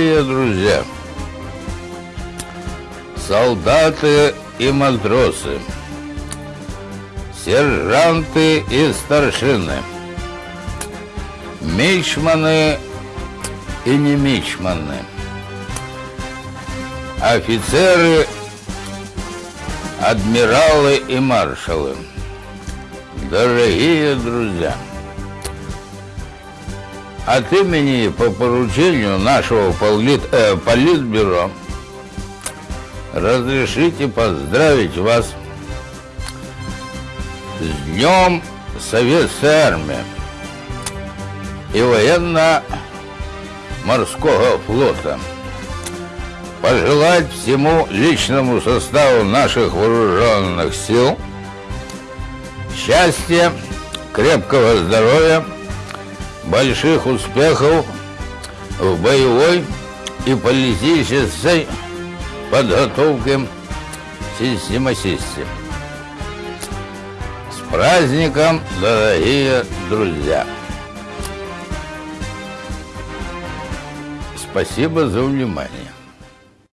Дорогие друзья, солдаты и матросы, сержанты и старшины, мичманы и не мичманы, офицеры, адмиралы и маршалы, дорогие друзья, от имени по поручению нашего полит, э, политбюро разрешите поздравить вас с Днем Советской Армии и военно-морского флота. Пожелать всему личному составу наших вооруженных сил счастья, крепкого здоровья, больших успехов в боевой и политической подготовке систематисте. С праздником, дорогие друзья! Спасибо за внимание.